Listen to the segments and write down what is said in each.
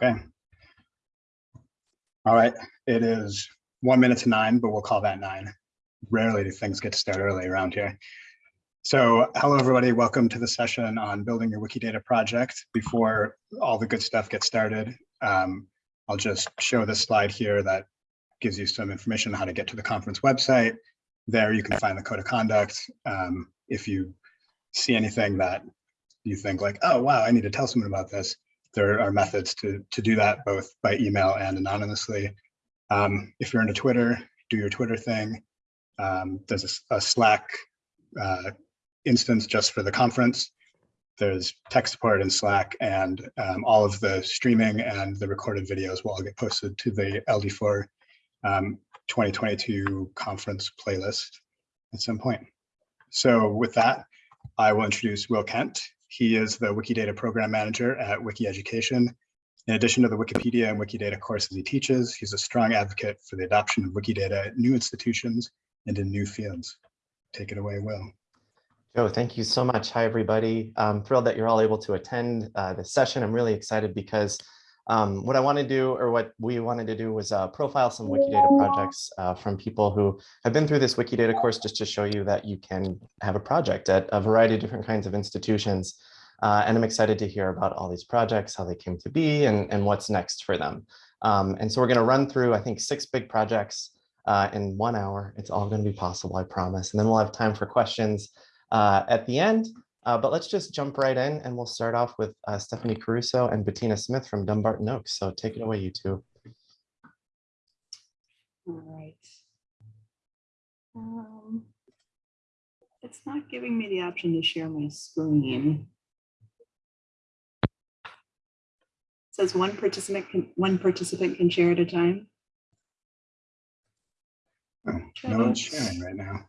Okay. All right, it is one minute to nine, but we'll call that nine. Rarely do things get to start early around here. So hello, everybody. Welcome to the session on building your Wikidata project. Before all the good stuff gets started, um, I'll just show this slide here that gives you some information on how to get to the conference website. There you can find the code of conduct. Um, if you see anything that you think like, oh, wow, I need to tell someone about this, there are methods to, to do that both by email and anonymously. Um, if you're into Twitter, do your Twitter thing. Um, there's a, a Slack uh, instance just for the conference. There's tech support in Slack and um, all of the streaming and the recorded videos will all get posted to the LD4 um, 2022 conference playlist at some point. So with that, I will introduce Will Kent. He is the Wikidata Program Manager at Wiki Education. In addition to the Wikipedia and Wikidata courses he teaches, he's a strong advocate for the adoption of Wikidata at new institutions and in new fields. Take it away, Will. Joe, thank you so much. Hi, everybody. I'm thrilled that you're all able to attend uh, this session. I'm really excited because um, what I want to do or what we wanted to do was uh, profile some Wikidata projects uh, from people who have been through this Wikidata course just to show you that you can have a project at a variety of different kinds of institutions. Uh, and I'm excited to hear about all these projects, how they came to be and, and what's next for them. Um, and so we're going to run through, I think, six big projects uh, in one hour. It's all going to be possible, I promise. And then we'll have time for questions uh, at the end. Uh, but let's just jump right in and we'll start off with uh, Stephanie Caruso and Bettina Smith from Dumbarton Oaks. So take it away, you two. All right. Um, it's not giving me the option to share my screen. It says one participant can one participant can share at a time. Oh, no one's sharing right now.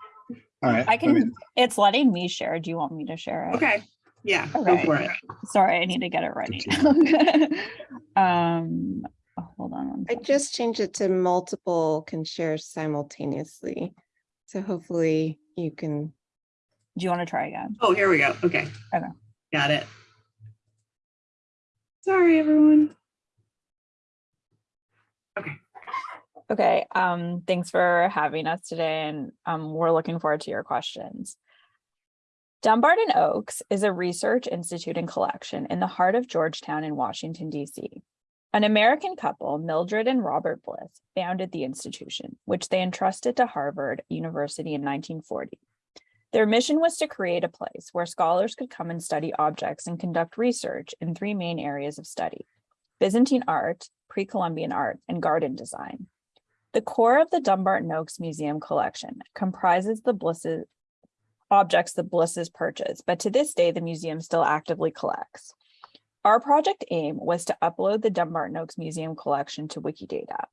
All right. I let me- can, it's letting me share. Do you want me to share it? Okay, yeah, go for it. Sorry, I need to get it ready. Um, oh, hold on. one I just changed it to multiple can share simultaneously. So hopefully you can, Do you want to try again? Oh, here we go. Okay. Okay. Got it. Sorry, everyone. Okay, um, thanks for having us today and um, we're looking forward to your questions. Dumbarton Oaks is a research institute and collection in the heart of Georgetown in Washington, DC. An American couple, Mildred and Robert Bliss, founded the institution, which they entrusted to Harvard University in 1940. Their mission was to create a place where scholars could come and study objects and conduct research in three main areas of study, Byzantine art, pre-Columbian art, and garden design. The core of the Dumbarton Oaks Museum collection comprises the Blisses objects the Blisses purchased, but to this day, the museum still actively collects. Our project aim was to upload the Dumbarton Oaks Museum collection to Wikidata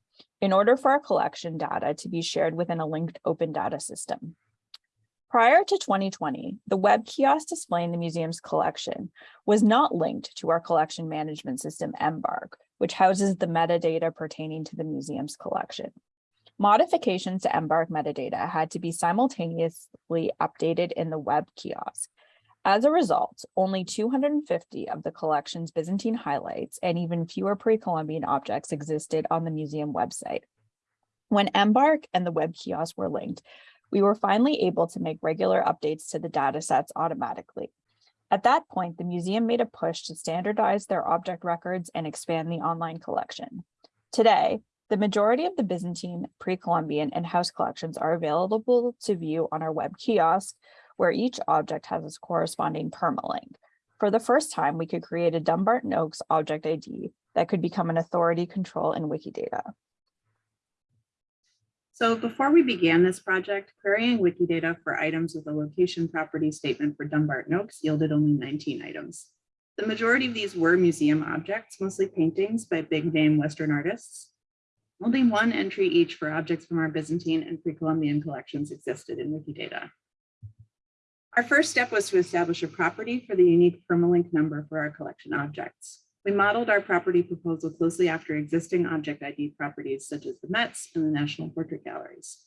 in order for our collection data to be shared within a linked open data system. Prior to 2020, the web kiosk displaying the museum's collection was not linked to our collection management system, Embark, which houses the metadata pertaining to the museum's collection. Modifications to Embark metadata had to be simultaneously updated in the web kiosk. As a result, only 250 of the collection's Byzantine highlights and even fewer pre-Columbian objects existed on the museum website. When Embark and the web kiosk were linked, we were finally able to make regular updates to the data sets automatically. At that point, the museum made a push to standardize their object records and expand the online collection. Today, the majority of the Byzantine, pre-Columbian, and house collections are available to view on our web kiosk, where each object has its corresponding permalink. For the first time, we could create a Dumbarton Oaks object ID that could become an authority control in Wikidata. So before we began this project, querying Wikidata for items with a location property statement for Dumbarton Oaks yielded only 19 items. The majority of these were museum objects, mostly paintings by big name Western artists. Only one entry each for objects from our Byzantine and pre-Columbian collections existed in Wikidata. Our first step was to establish a property for the unique permalink number for our collection objects. We modeled our property proposal closely after existing object ID properties such as the Mets and the National Portrait Galleries.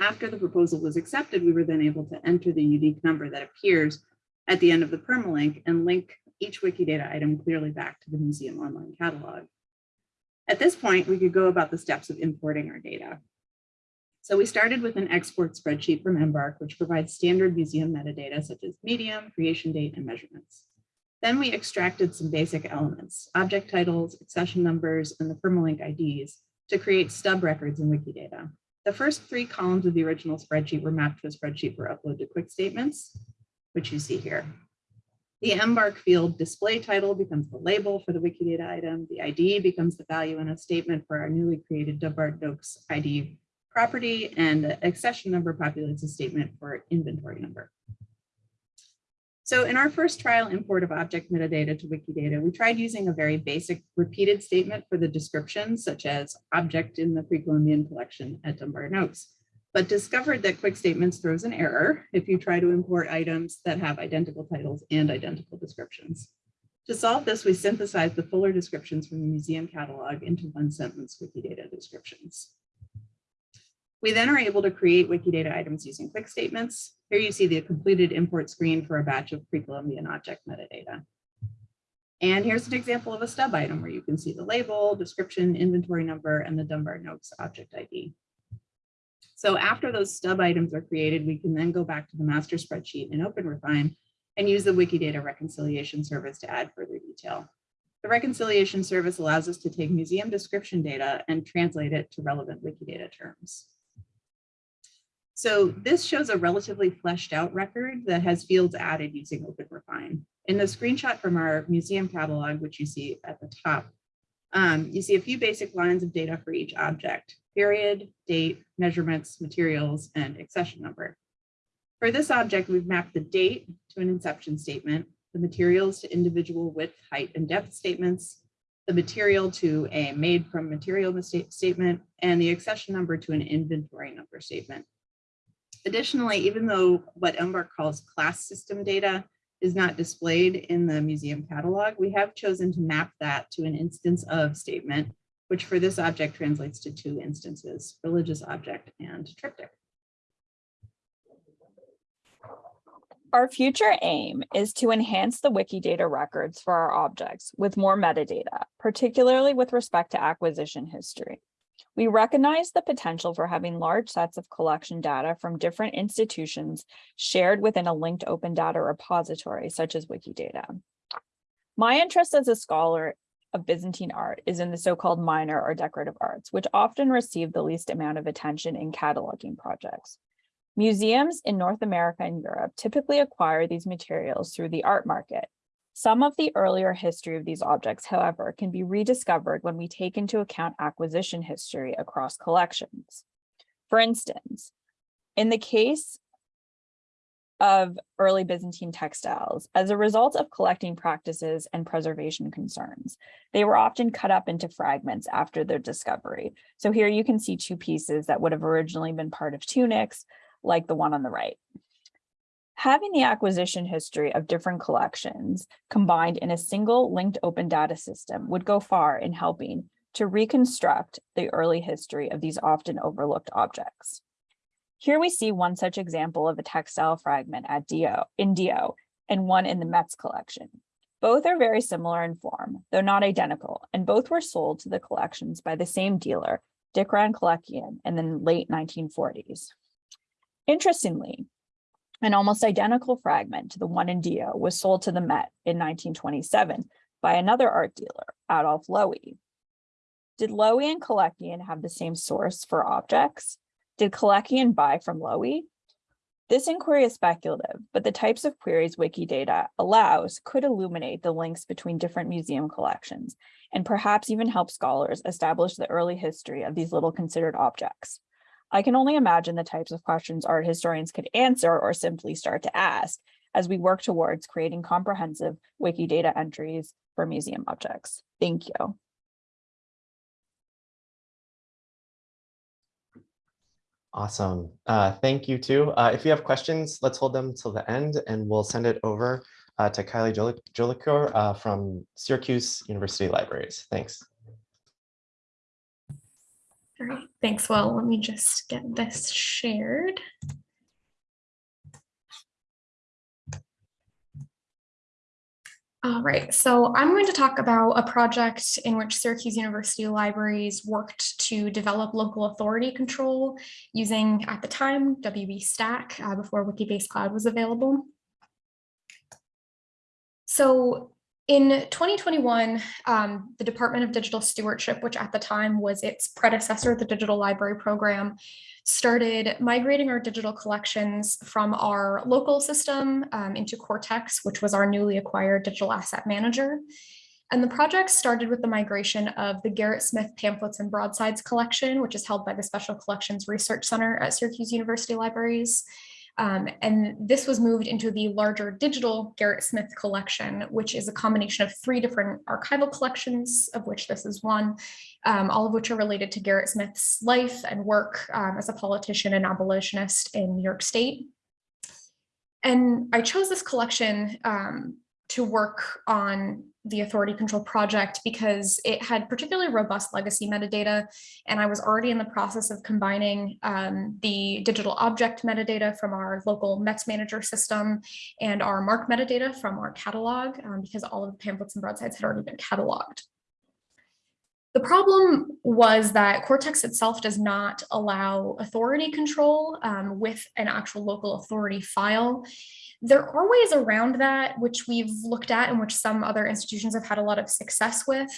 After the proposal was accepted, we were then able to enter the unique number that appears at the end of the permalink and link each Wikidata item clearly back to the museum online catalog. At this point, we could go about the steps of importing our data. So we started with an export spreadsheet from Embark, which provides standard museum metadata such as medium, creation date, and measurements. Then we extracted some basic elements, object titles, accession numbers, and the permalink IDs to create stub records in Wikidata. The first three columns of the original spreadsheet were mapped to a spreadsheet for upload to quick statements, which you see here. The Embark field display title becomes the label for the Wikidata item. The ID becomes the value in a statement for our newly created Dumbarton Oaks ID property and the accession number populates a statement for inventory number. So in our first trial import of object metadata to Wikidata, we tried using a very basic repeated statement for the description, such as object in the pre-Columbian collection at Dumbarton Oaks, but discovered that quick statements throws an error if you try to import items that have identical titles and identical descriptions. To solve this, we synthesized the fuller descriptions from the museum catalog into one sentence Wikidata descriptions. We then are able to create Wikidata items using quick statements. Here you see the completed import screen for a batch of pre-Columbian object metadata. And here's an example of a stub item where you can see the label, description, inventory number, and the Dumbarton Oaks object ID. So after those stub items are created, we can then go back to the master spreadsheet in OpenRefine and use the Wikidata reconciliation service to add further detail. The reconciliation service allows us to take museum description data and translate it to relevant Wikidata terms. So this shows a relatively fleshed out record that has fields added using OpenRefine. In the screenshot from our museum catalog, which you see at the top, um, you see a few basic lines of data for each object, period, date, measurements, materials, and accession number. For this object, we've mapped the date to an inception statement, the materials to individual width, height, and depth statements, the material to a made from material statement, and the accession number to an inventory number statement. Additionally, even though what Embark calls class system data is not displayed in the museum catalog, we have chosen to map that to an instance of statement, which for this object translates to two instances, religious object and triptych. Our future aim is to enhance the Wikidata records for our objects with more metadata, particularly with respect to acquisition history. We recognize the potential for having large sets of collection data from different institutions shared within a linked open data repository such as Wikidata. My interest as a scholar of Byzantine art is in the so-called minor or decorative arts, which often receive the least amount of attention in cataloging projects. Museums in North America and Europe typically acquire these materials through the art market. Some of the earlier history of these objects, however, can be rediscovered when we take into account acquisition history across collections. For instance, in the case of early Byzantine textiles, as a result of collecting practices and preservation concerns, they were often cut up into fragments after their discovery. So here you can see two pieces that would have originally been part of tunics, like the one on the right. Having the acquisition history of different collections combined in a single linked open data system would go far in helping to reconstruct the early history of these often overlooked objects. Here we see one such example of a textile fragment at Dio, in Dio and one in the Met's collection. Both are very similar in form, though not identical, and both were sold to the collections by the same dealer, Dikran Kalekian, in the late 1940s. Interestingly, an almost identical fragment to the one in Dio was sold to the Met in 1927 by another art dealer, Adolf Loewy. Did Loewy and Kalekian have the same source for objects? Did Kalekian buy from Loewy? This inquiry is speculative, but the types of queries Wikidata allows could illuminate the links between different museum collections and perhaps even help scholars establish the early history of these little considered objects. I can only imagine the types of questions art historians could answer or simply start to ask as we work towards creating comprehensive Wikidata entries for museum objects. Thank you. Awesome. Uh, thank you too. Uh, if you have questions, let's hold them till the end and we'll send it over uh, to Kylie Jolicoeur uh, from Syracuse University Libraries. Thanks. All right, thanks. Well, let me just get this shared. All right, so I'm going to talk about a project in which Syracuse University Libraries worked to develop local authority control using, at the time, WB Stack uh, before Wikibase Cloud was available. So in 2021, um, the Department of Digital Stewardship, which at the time was its predecessor, the Digital Library Program, started migrating our digital collections from our local system um, into Cortex, which was our newly acquired digital asset manager. And the project started with the migration of the Gerrit Smith pamphlets and broadsides collection, which is held by the Special Collections Research Center at Syracuse University Libraries. Um, and this was moved into the larger digital Gerrit Smith collection, which is a combination of three different archival collections, of which this is one, um, all of which are related to Gerrit Smith's life and work um, as a politician and abolitionist in New York State. And I chose this collection um, to work on the authority control project because it had particularly robust legacy metadata and I was already in the process of combining um, the digital object metadata from our local METS manager system and our MARC metadata from our catalog um, because all of the pamphlets and broadsides had already been cataloged. The problem was that Cortex itself does not allow authority control um, with an actual local authority file. There are ways around that, which we've looked at and which some other institutions have had a lot of success with,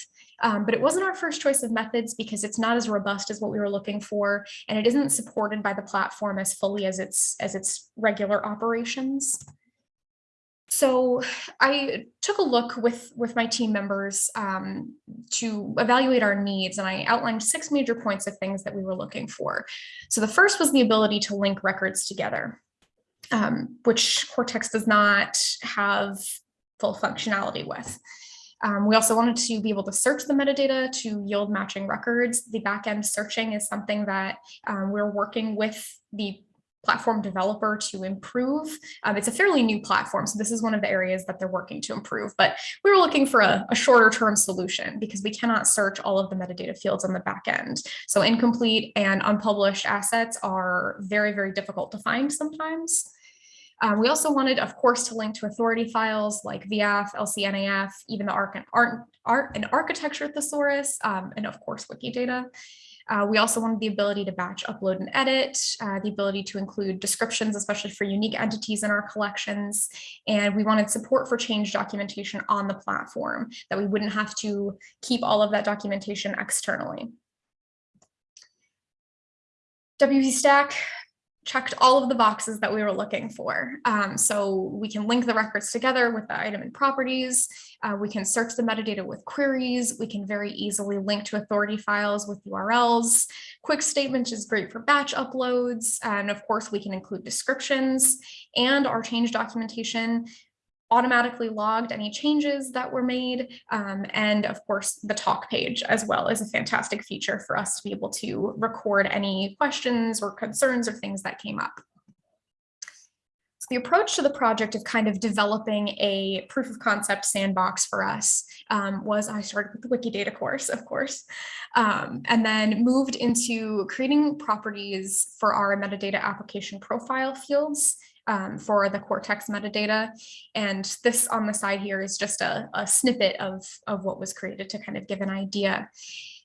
um, but it wasn't our first choice of methods because it's not as robust as what we were looking for, and it isn't supported by the platform as fully as its, as its regular operations. So I took a look with, with my team members um, to evaluate our needs and I outlined six major points of things that we were looking for. So the first was the ability to link records together um, which Cortex does not have full functionality with. Um, we also wanted to be able to search the metadata to yield matching records. The backend searching is something that um, we're working with the platform developer to improve. Um, it's a fairly new platform, so this is one of the areas that they're working to improve, but we were looking for a, a shorter term solution because we cannot search all of the metadata fields on the back end. So incomplete and unpublished assets are very, very difficult to find sometimes. Um, we also wanted, of course, to link to authority files like VIAF, LCNAF, even the art, art, art and architecture thesaurus, um, and of course, Wikidata. Uh, we also wanted the ability to batch upload and edit, uh, the ability to include descriptions, especially for unique entities in our collections. And we wanted support for change documentation on the platform, that we wouldn't have to keep all of that documentation externally. WB Stack checked all of the boxes that we were looking for. Um, so we can link the records together with the item and properties. Uh, we can search the metadata with queries. We can very easily link to authority files with URLs. Quick statements is great for batch uploads. And of course, we can include descriptions and our change documentation automatically logged any changes that were made. Um, and of course, the talk page as well is a fantastic feature for us to be able to record any questions or concerns or things that came up. So the approach to the project of kind of developing a proof of concept sandbox for us um, was I started with the Wikidata course, of course, um, and then moved into creating properties for our metadata application profile fields um, for the Cortex metadata. And this on the side here is just a, a snippet of, of what was created to kind of give an idea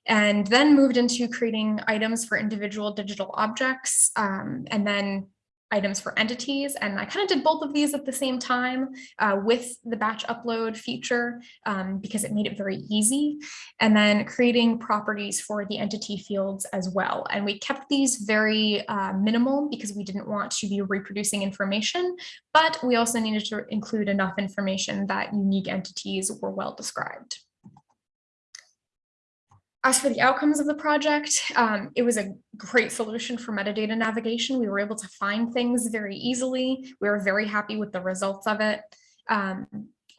and then moved into creating items for individual digital objects um, and then items for entities. And I kind of did both of these at the same time uh, with the batch upload feature um, because it made it very easy. And then creating properties for the entity fields as well. And we kept these very uh, minimal because we didn't want to be reproducing information, but we also needed to include enough information that unique entities were well described. As for the outcomes of the project, um, it was a great solution for metadata navigation. We were able to find things very easily. We were very happy with the results of it. Um,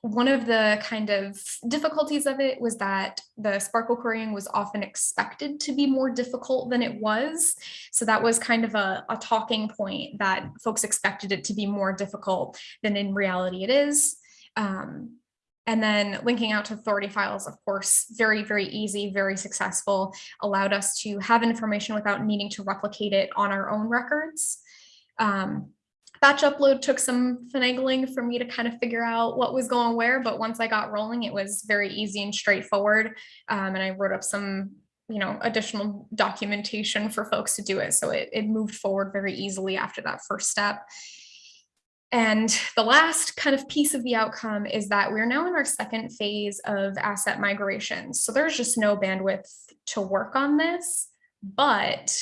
one of the kind of difficulties of it was that the SPARQL querying was often expected to be more difficult than it was. So that was kind of a, a talking point that folks expected it to be more difficult than in reality it is. Um, and then linking out to authority files, of course, very, very easy, very successful, allowed us to have information without needing to replicate it on our own records. Um, batch upload took some finagling for me to kind of figure out what was going where, but once I got rolling, it was very easy and straightforward. Um, and I wrote up some, you know, additional documentation for folks to do it. So it, it moved forward very easily after that first step. And the last kind of piece of the outcome is that we're now in our second phase of asset migration. So there's just no bandwidth to work on this, but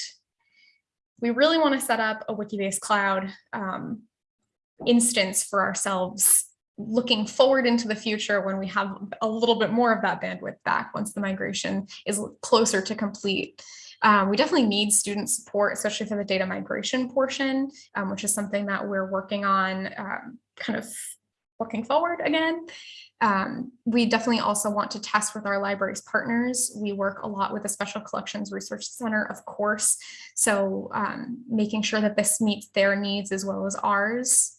we really want to set up a Wikibase cloud um, instance for ourselves looking forward into the future when we have a little bit more of that bandwidth back once the migration is closer to complete. Um, we definitely need student support, especially for the data migration portion, um, which is something that we're working on um, kind of looking forward again. Um, we definitely also want to test with our library's partners. We work a lot with the Special Collections Research Center, of course. So um, making sure that this meets their needs as well as ours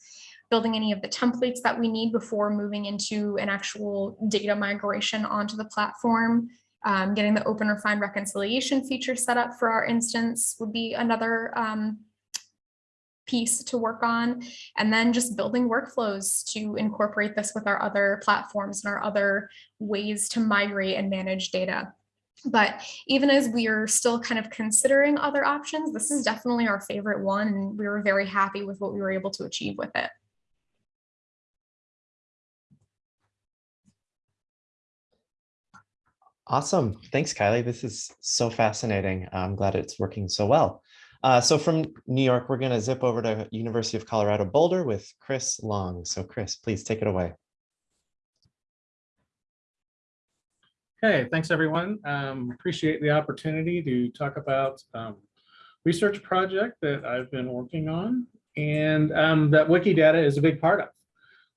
building any of the templates that we need before moving into an actual data migration onto the platform. Um, getting the OpenRefine reconciliation feature set up for our instance would be another um, piece to work on. And then just building workflows to incorporate this with our other platforms and our other ways to migrate and manage data. But even as we are still kind of considering other options, this is definitely our favorite one. And we were very happy with what we were able to achieve with it. Awesome. Thanks, Kylie. This is so fascinating. I'm glad it's working so well. Uh, so from New York, we're going to zip over to University of Colorado Boulder with Chris Long. So Chris, please take it away. Okay, thanks everyone. Um, appreciate the opportunity to talk about um, research project that I've been working on and um, that Wikidata is a big part of.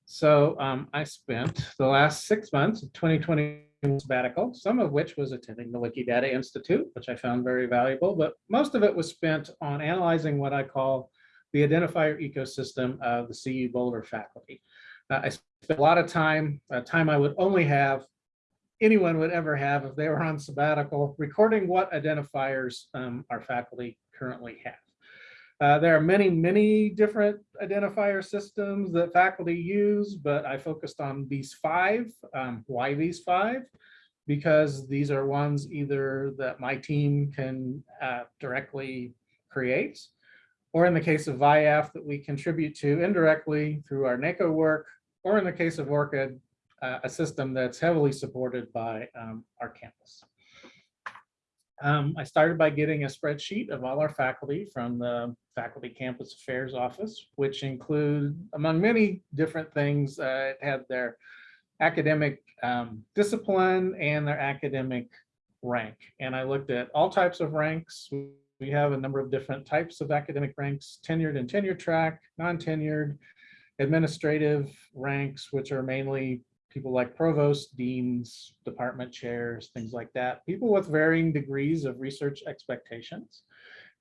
So um, I spent the last six months of 2020 sabbatical, some of which was attending the Wikidata Institute, which I found very valuable, but most of it was spent on analyzing what I call the identifier ecosystem of the CU Boulder faculty. Uh, I spent a lot of time, uh, time I would only have, anyone would ever have if they were on sabbatical, recording what identifiers um, our faculty currently have. Uh, there are many, many different identifier systems that faculty use, but I focused on these five. Um, why these five? Because these are ones either that my team can uh, directly create, or in the case of VIAF that we contribute to indirectly through our NACO work, or in the case of ORCID, uh, a system that's heavily supported by um, our campus. Um, I started by getting a spreadsheet of all our faculty from the Faculty Campus Affairs Office, which include, among many different things, uh, it had their academic um, discipline and their academic rank. And I looked at all types of ranks. We have a number of different types of academic ranks, tenured and tenure track, non-tenured, administrative ranks, which are mainly people like provosts, deans, department chairs, things like that, people with varying degrees of research expectations.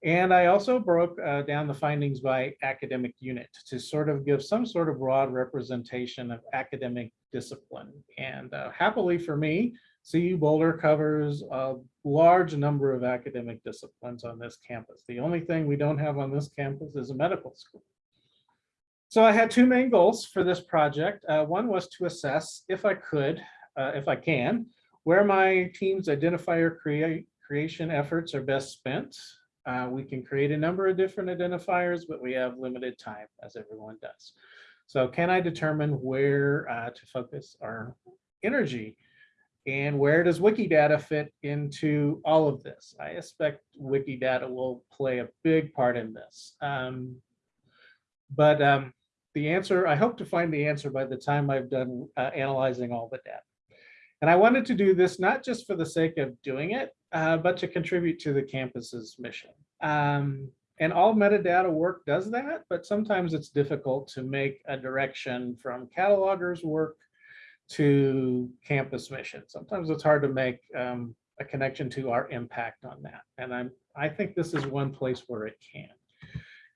And I also broke uh, down the findings by academic unit to sort of give some sort of broad representation of academic discipline. And uh, happily for me, CU Boulder covers a large number of academic disciplines on this campus. The only thing we don't have on this campus is a medical school. So I had two main goals for this project. Uh, one was to assess if I could, uh, if I can, where my team's identifier create, creation efforts are best spent. Uh, we can create a number of different identifiers, but we have limited time as everyone does. So can I determine where uh, to focus our energy? And where does Wikidata fit into all of this? I expect Wikidata will play a big part in this. Um, but um, the answer, I hope to find the answer by the time I've done uh, analyzing all the data. And I wanted to do this not just for the sake of doing it, uh, but to contribute to the campus's mission. Um, and all metadata work does that, but sometimes it's difficult to make a direction from catalogers work to campus mission. Sometimes it's hard to make um, a connection to our impact on that. And I'm, I think this is one place where it can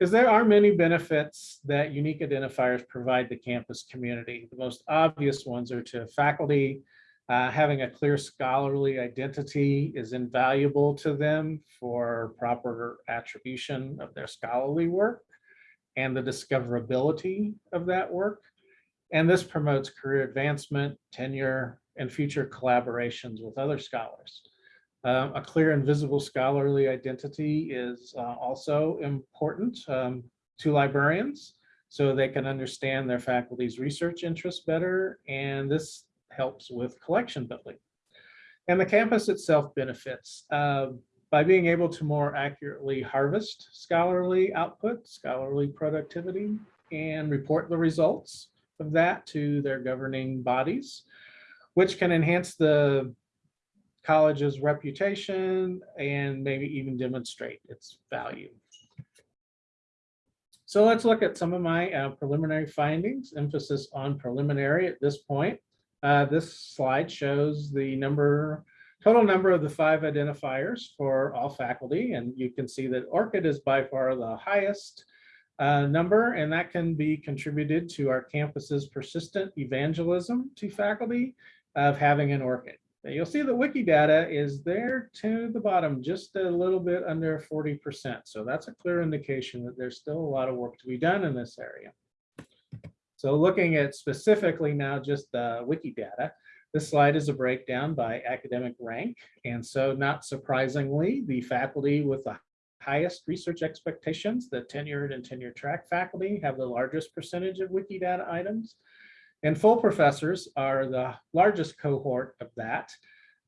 is there are many benefits that unique identifiers provide the campus community. The most obvious ones are to faculty, uh, having a clear scholarly identity is invaluable to them for proper attribution of their scholarly work. and the discoverability of that work. And this promotes career advancement, tenure, and future collaborations with other scholars. Um, a clear and visible scholarly identity is uh, also important um, to librarians so they can understand their faculty's research interests better, and this helps with collection building. And the campus itself benefits uh, by being able to more accurately harvest scholarly output, scholarly productivity, and report the results of that to their governing bodies, which can enhance the college's reputation and maybe even demonstrate its value. So let's look at some of my uh, preliminary findings, emphasis on preliminary at this point. Uh, This slide shows the number, total number of the five identifiers for all faculty, and you can see that ORCID is by far the highest uh, number, and that can be contributed to our campus's persistent evangelism to faculty of having an ORCID. Now, You'll see that Wikidata is there to the bottom, just a little bit under 40%. So that's a clear indication that there's still a lot of work to be done in this area. So looking at specifically now just the Wikidata, this slide is a breakdown by academic rank. And so not surprisingly, the faculty with the highest research expectations, the tenured and tenure track faculty have the largest percentage of Wikidata items. And full professors are the largest cohort of that.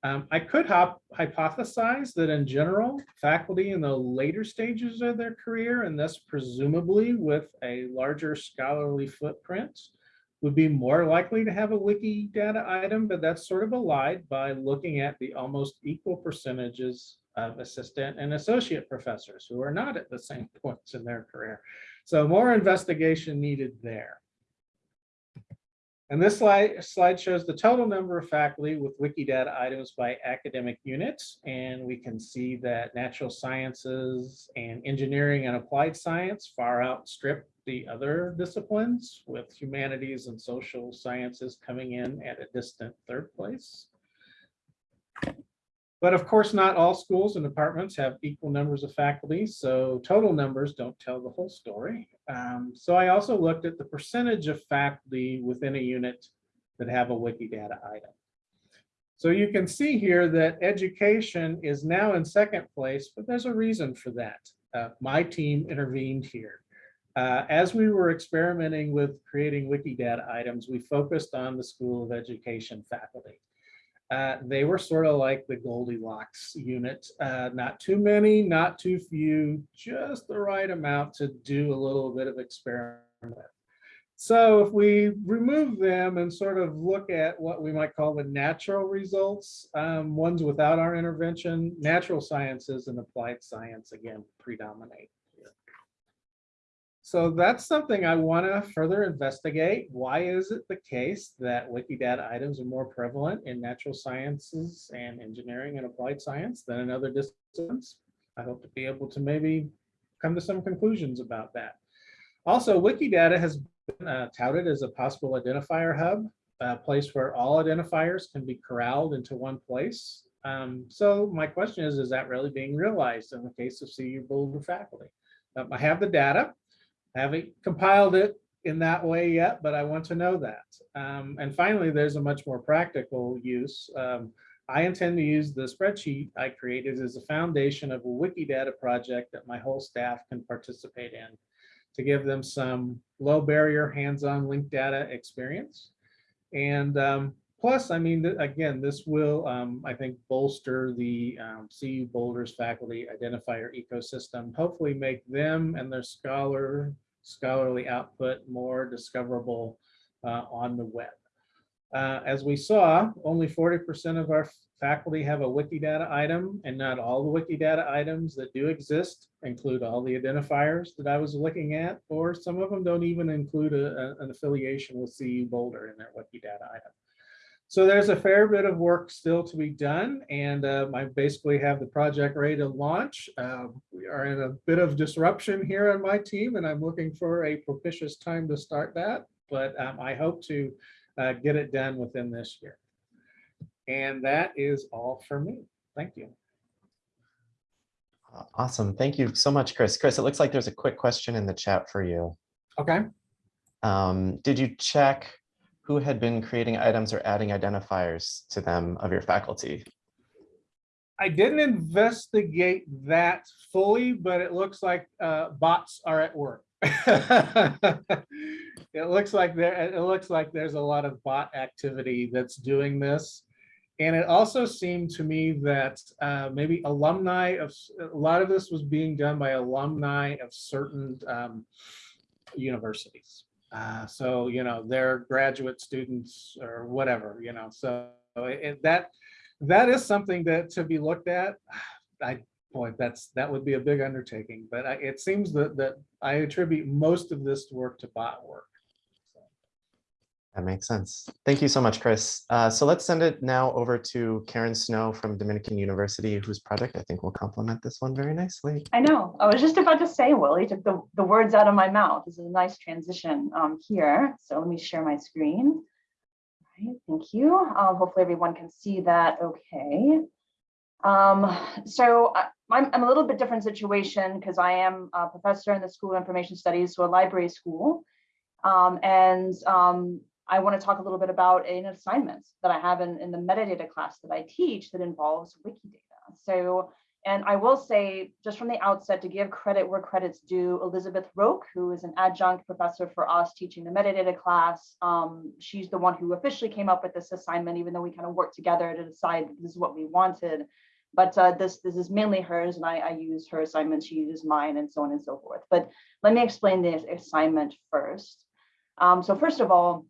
Um, I could hypothesize that in general, faculty in the later stages of their career, and thus presumably with a larger scholarly footprint, would be more likely to have a Wikidata item, but that's sort of allied by looking at the almost equal percentages of assistant and associate professors who are not at the same points in their career. So more investigation needed there. And this slide, slide shows the total number of faculty with Wikidata items by academic units. And we can see that natural sciences and engineering and applied science far outstrip the other disciplines with humanities and social sciences coming in at a distant third place. But of course, not all schools and departments have equal numbers of faculty, so total numbers don't tell the whole story. Um, so I also looked at the percentage of faculty within a unit that have a Wikidata item. So you can see here that education is now in second place, but there's a reason for that. Uh, my team intervened here. Uh, as we were experimenting with creating Wikidata items, we focused on the School of Education faculty. Uh, they were sort of like the Goldilocks unit, uh, not too many, not too few, just the right amount to do a little bit of experiment. So if we remove them and sort of look at what we might call the natural results, um, ones without our intervention, natural sciences and applied science again predominate. So that's something I want to further investigate. Why is it the case that Wikidata items are more prevalent in natural sciences and engineering and applied science than in other disciplines? I hope to be able to maybe come to some conclusions about that. Also, Wikidata has been uh, touted as a possible identifier hub, a place where all identifiers can be corralled into one place. Um, so my question is, is that really being realized in the case of CU Boulder faculty? Um, I have the data. I haven't compiled it in that way yet, but I want to know that. Um, and finally, there's a much more practical use. Um, I intend to use the spreadsheet I created as a foundation of a Wikidata project that my whole staff can participate in to give them some low barrier hands-on linked data experience. And um, plus, I mean, again, this will, um, I think, bolster the um, CU Boulder's faculty identifier ecosystem, hopefully make them and their scholar scholarly output more discoverable uh, on the web. Uh, as we saw, only 40% of our faculty have a Wikidata item, and not all the Wikidata items that do exist include all the identifiers that I was looking at, or some of them don't even include a, a, an affiliation with CU Boulder in their Wikidata item. So there's a fair bit of work still to be done, and uh, I basically have the project ready to launch. Uh, we are in a bit of disruption here on my team, and I'm looking for a propitious time to start that, but um, I hope to uh, get it done within this year. And that is all for me. Thank you. Awesome. Thank you so much, Chris. Chris, it looks like there's a quick question in the chat for you. Okay. Um, did you check who had been creating items or adding identifiers to them of your faculty? I didn't investigate that fully, but it looks like uh, bots are at work. It looks like there, it looks like there's a lot of bot activity that's doing this. And it also seemed to me that uh, maybe alumni of, a lot of this was being done by alumni of certain um, universities. Uh, So, you know, they're graduate students or whatever, you know, so that, that is something that to be looked at. I, boy, that's, that would be a big undertaking, but I- it seems that, that I attribute most of this work to bot work. That makes sense. Thank you so much, Chris. Uh, so let's send it now over to Karen Snow from Dominican University, whose project I think will complement this one very nicely. I know. I was just about to say, Willie, took the, the words out of my mouth. This is a nice transition um, here. So let me share my screen. All right, thank you. Um, hopefully everyone can see that okay. Um, so I- I'm, I'm a little bit different situation because I am a professor in the School of Information Studies, so a library school. Um, and um, I want to talk a little bit about an assignment that I have in, in the metadata class that I teach that involves Wikidata. So and I will say, just from the outset, to give credit where credit's due, Elizabeth Roque, who is an adjunct professor for us teaching the metadata class, um, she's the one who officially came up with this assignment, even though we kind of worked together to decide this is what we wanted. But uh, this, this is mainly hers, and I, I use her assignment, she uses mine, and so on and so forth. But let me explain the assignment first. Um, so first of all,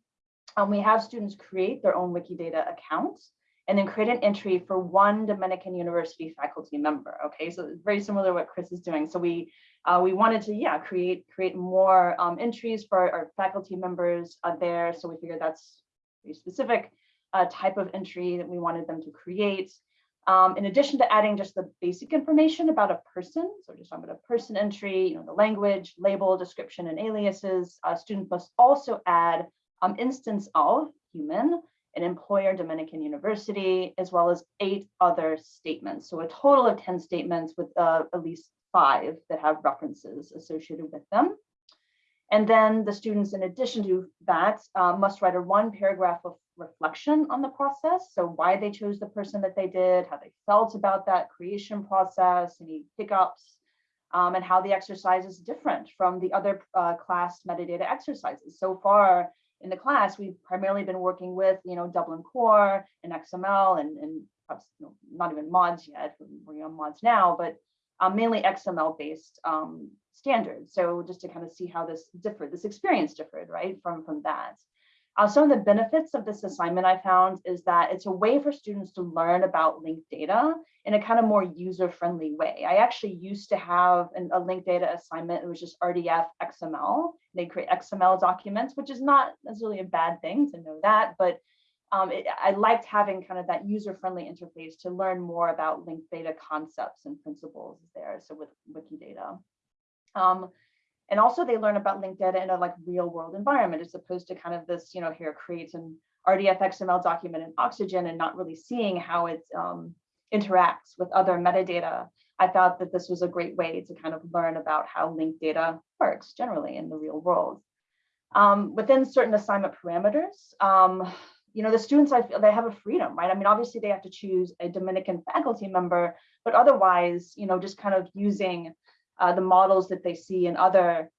um, we have students create their own Wikidata accounts and then create an entry for one Dominican University faculty member. Okay, so it's very similar to what Chris is doing. So we uh, we wanted to yeah create create more um, entries for our, our faculty members uh, there. So we figured that's a specific uh, type of entry that we wanted them to create. Um, in addition to adding just the basic information about a person, so just talking about a person entry, you know, the language, label, description, and aliases, uh, students must also add um, instance of human, an employer Dominican University, as well as eight other statements. So a total of 10 statements with uh, at least five that have references associated with them. And then the students, in addition to that, uh, must write a one paragraph of reflection on the process. So why they chose the person that they did, how they felt about that creation process, any hiccups, um, and how the exercise is different from the other uh, class metadata exercises. So far, in the class, we've primarily been working with, you know, Dublin Core and XML and, and perhaps you know, not even mods yet, we're on mods now, but um, mainly XML based um, standards. So just to kind of see how this differed, this experience differed, right, from, from that. Uh, some of the benefits of this assignment I found is that it's a way for students to learn about linked data in a kind of more user-friendly way. I actually used to have an, a linked data assignment. It was just RDF XML. They create XML documents, which is not necessarily a bad thing to know that, but um, it, I liked having kind of that user-friendly interface to learn more about linked data concepts and principles there. So with Wikidata. Um, and also they learn about linked data in a like real world environment as opposed to kind of this, you know, here creates an RDF XML document in Oxygen and not really seeing how it um, interacts with other metadata. I thought that this was a great way to kind of learn about how linked data works generally in the real world. Um, within certain assignment parameters, um, you know, the students, I feel they have a freedom, right? I mean, obviously they have to choose a Dominican faculty member, but otherwise, you know, just kind of using uh, the models that they see in other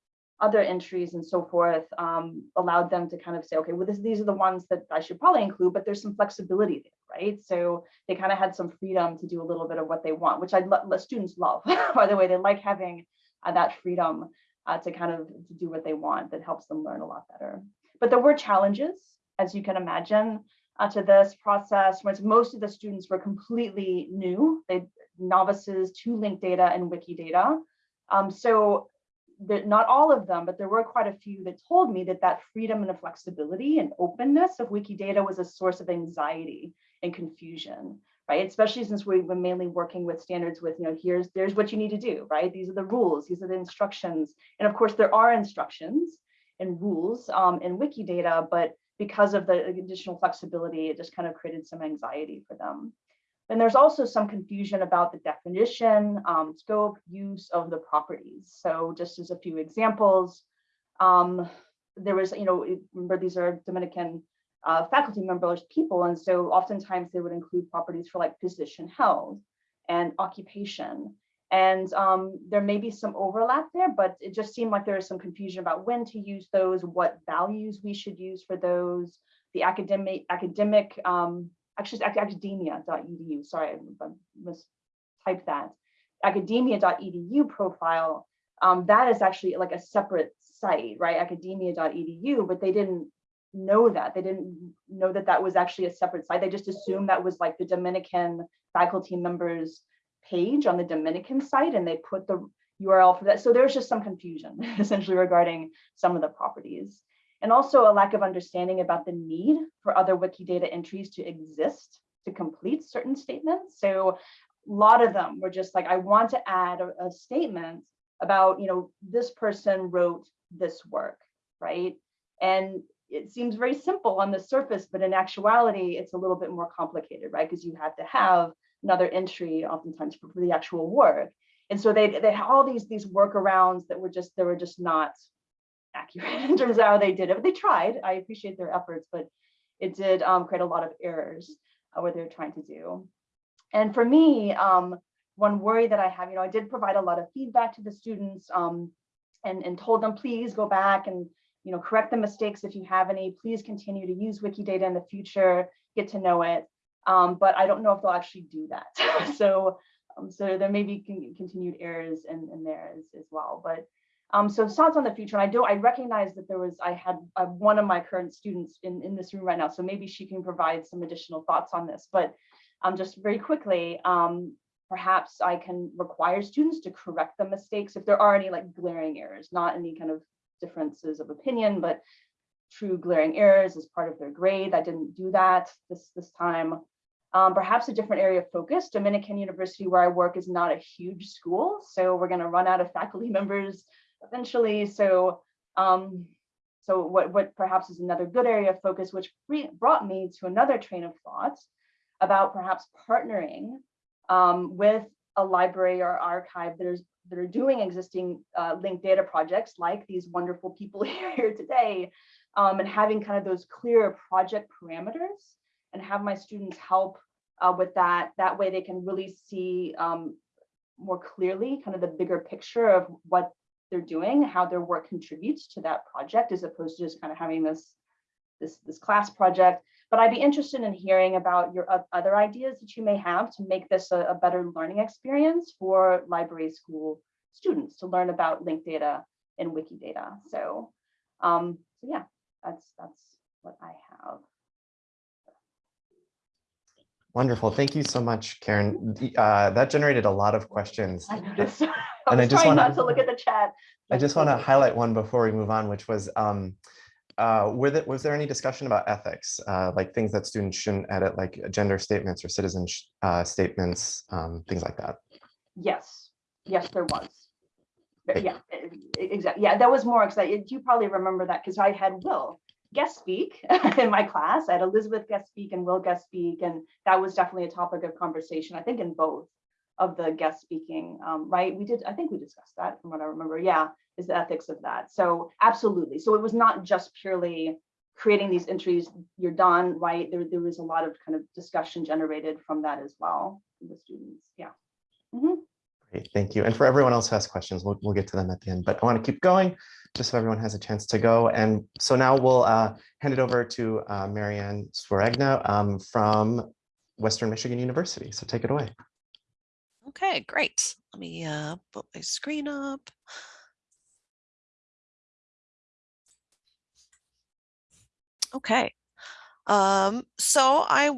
other entries and so forth um, allowed them to kind of say, okay, well, this, these are the ones that I should probably include, but there's some flexibility there, right? So they kind of had some freedom to do a little bit of what they want, which I let students love, by the way, they like having uh, that freedom uh, to kind of to do what they want that helps them learn a lot better. But there were challenges, as you can imagine, uh, to this process, whereas most of the students were completely new, they novices to linked data and Wikidata. Um, so that not all of them, but there were quite a few that told me that that freedom and the flexibility and openness of Wikidata was a source of anxiety and confusion, right? Especially since we've been mainly working with standards with, you know, here's, there's what you need to do, right? These are the rules, these are the instructions. And of course, there are instructions and rules um, in Wikidata, but because of the additional flexibility, it just kind of created some anxiety for them. Then there's also some confusion about the definition, um, scope, use of the properties. So just as a few examples, um, there was, you know, remember these are Dominican uh, faculty members, people, and so oftentimes they would include properties for like position held and occupation. And um, there may be some overlap there, but it just seemed like there was some confusion about when to use those, what values we should use for those, the academic, academic, um, actually academia.edu, sorry, I mistyped that. Academia.edu profile, um, that is actually like a separate site, right? Academia.edu, but they didn't know that. They didn't know that that was actually a separate site. They just assumed that was like the Dominican faculty members page on the Dominican site and they put the URL for that. So there's just some confusion essentially regarding some of the properties. And also a lack of understanding about the need for other Wikidata entries to exist to complete certain statements. So a lot of them were just like, I want to add a, a statement about, you know, this person wrote this work, right? And it seems very simple on the surface, but in actuality, it's a little bit more complicated, right? Because you have to have another entry oftentimes for, the actual work. And so they, they had all these, these workarounds that were just, they were just not accurate in terms of how they did it. But they tried. I appreciate their efforts, but it did um, create a lot of errors uh, what they're trying to do. And for me, um, one worry that I have, you know, I did provide a lot of feedback to the students um, and, and told them, please go back and, you know, correct the mistakes if you have any, please continue to use Wikidata in the future, get to know it. Um, but I don't know if they'll actually do that. so, um, so there may be con continued errors in, in there as, as well. But um, so thoughts on the future, and I do, I recognize that there was, I had uh, one of my current students in, in this room right now, so maybe she can provide some additional thoughts on this, but um, just very quickly, um, perhaps I can require students to correct the mistakes if there are any like glaring errors, not any kind of differences of opinion, but true glaring errors as part of their grade. I didn't do that this, this time. Um, perhaps a different area of focus. Dominican University, where I work, is not a huge school, so we're going to run out of faculty members eventually. So, um, so what, what perhaps is another good area of focus, which brought me to another train of thought about perhaps partnering um, with a library or archive that is that are doing existing uh, linked data projects like these wonderful people here today, um, and having kind of those clear project parameters and have my students help uh, with that. That way they can really see um, more clearly kind of the bigger picture of what they're doing, how their work contributes to that project, as opposed to just kind of having this, this, this class project. But I'd be interested in hearing about your other ideas that you may have to make this a, a better learning experience for library school students to learn about linked data and Wikidata. So, um, so yeah, that's that's what I have. Wonderful. Thank you so much, Karen. Uh, that generated a lot of questions. I. I And I just trying wanna- not to look at the chat. I just want to highlight one before we move on, which was, um, uh, were there, was there any discussion about ethics, uh, like things that students shouldn't edit, like gender statements or citizen uh, statements, um, things like that? Yes, yes, there was. Thank Yeah, exactly. Yeah, that was more exciting. You probably remember that because I had Will guest speak in my class. I had Elizabeth guest speak and Will guest speak, and that was definitely a topic of conversation. I think in both of the guest speaking, um, right? We did. I think we discussed that from what I remember. Yeah, is the ethics of that. So absolutely. So it was not just purely creating these entries. You're done, right? There, there was a lot of kind of discussion generated from that as well. The students. Yeah. Mhm. Great, thank you. And for everyone else who has questions, we'll, we'll get to them at the end, but I want to keep going just so everyone has a chance to go. And so now we'll uh, hand it over to uh, Marianne Swaragna um, from Western Michigan University. So take it away. Okay, great. Let me uh, put my screen up. Okay. Um, so I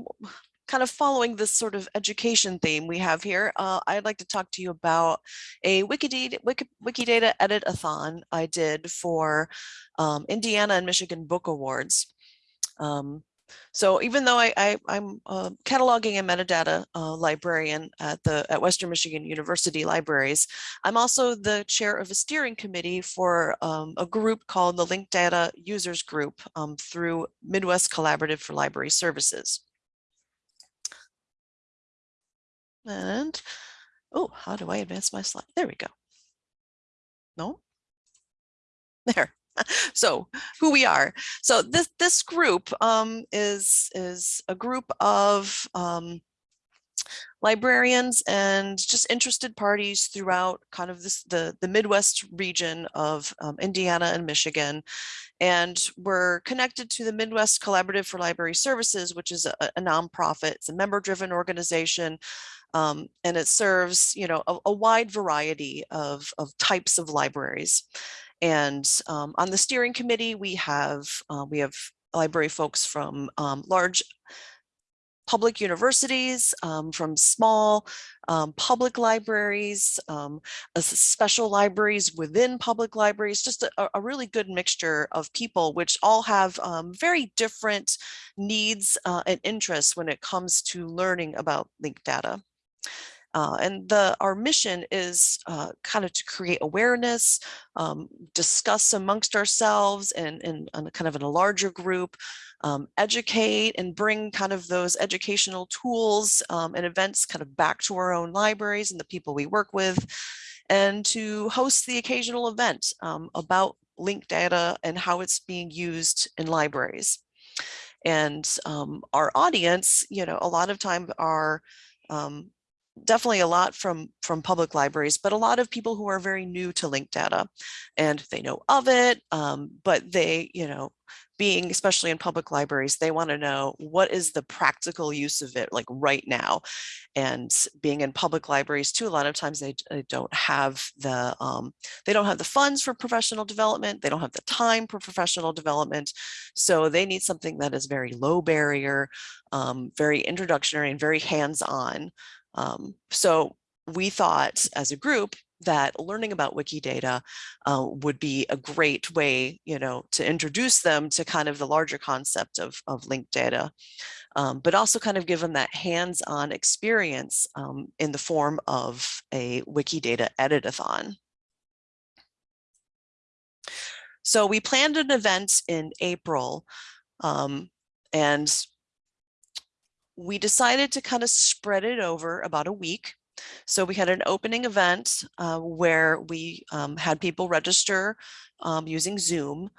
kind of following this sort of education theme we have here, uh, I'd like to talk to you about a Wikidata, Wiki, Wikidata edit-a-thon I did for um, Indiana and Michigan Book Awards. Um, so even though I, I, am uh, cataloging and metadata uh, librarian at the at Western Michigan University Libraries, I'm also the chair of a steering committee for um, a group called the Linked Data Users Group um, through Midwest Collaborative for Library Services. And, oh, how do I advance my slide? There we go. No? There. So who we are. So this this group um, is is a group of um, librarians and just interested parties throughout kind of this the the Midwest region of um, Indiana and Michigan. And we're connected to the Midwest Collaborative for Library Services, which is a, a nonprofit. It's a member-driven organization, um, and it serves you know a, a wide variety of of types of libraries. And um, on the steering committee, we have uh, we have library folks from um, large public universities, um, from small um, public libraries, um, special libraries within public libraries, just a, a really good mixture of people, which all have um, very different needs uh, and interests when it comes to learning about linked data. Uh, and the our mission is uh, kind of to create awareness, um, discuss amongst ourselves and, and, and kind of in a larger group, um, educate and bring kind of those educational tools um, and events kind of back to our own libraries and the people we work with, and to host the occasional event um, about linked data and how it's being used in libraries. And um, our audience, you know, a lot of time are um, definitely a lot from from public libraries, but a lot of people who are very new to linked data and they know of it, um, but they, you know, being especially in public libraries, they want to know what is the practical use of it like right now. And being in public libraries too, a lot of times they, they don't have the um, they don't have the funds for professional development. They don't have the time for professional development. So they need something that is very low barrier, um, very introductory and very hands-on. Um, so we thought as a group that learning about Wikidata uh, would be a great way, you know, to introduce them to kind of the larger concept of, of linked data, um, but also kind of give them that hands-on experience um, in the form of a Wikidata editathon. So we planned an event in April um, and we decided to kind of spread it over about a week. So we had an opening event uh, where we um, had people register um, using Zoom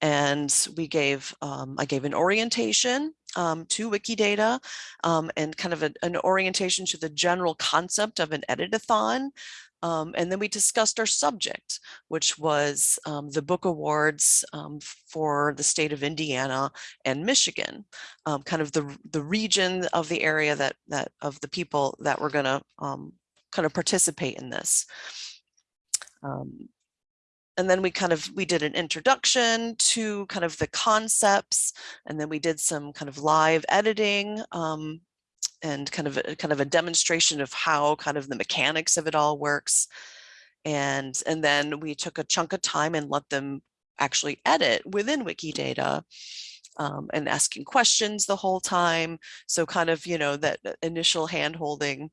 and we gave, um, I gave an orientation um, to Wikidata um, and kind of a, an orientation to the general concept of an editathon. Um, and then we discussed our subject, which was um, the book awards um, for the state of Indiana and Michigan, um, kind of the, the region of the area that, that of the people that were gonna um, kind of participate in this. Um, and then we kind of, we did an introduction to kind of the concepts, and then we did some kind of live editing and kind of a, kind of a demonstration of how kind of the mechanics of it all works. And, and then we took a chunk of time and let them actually edit within Wikidata um, and asking questions the whole time. So kind of, you know, that initial hand holding.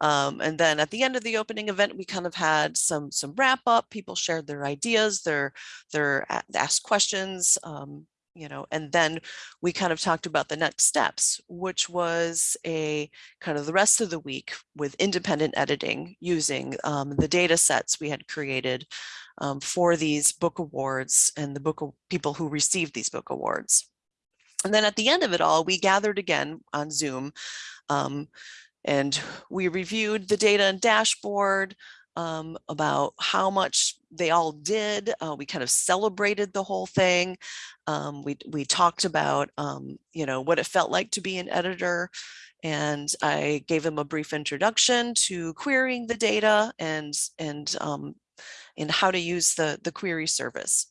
Um, and then at the end of the opening event, we kind of had some some wrap up. People shared their ideas, their their asked questions, um, you know, and then we kind of talked about the next steps, which was a kind of the rest of the week with independent editing using um, the data sets we had created um, for these book awards and the book people who received these book awards. And then at the end of it all, we gathered again on Zoom um, and we reviewed the data and dashboard um, about how much they all did. Uh, we kind of celebrated the whole thing. Um, we, we talked about, um, you know, what it felt like to be an editor. And I gave them a brief introduction to querying the data and, and, um, and how to use the, the query service.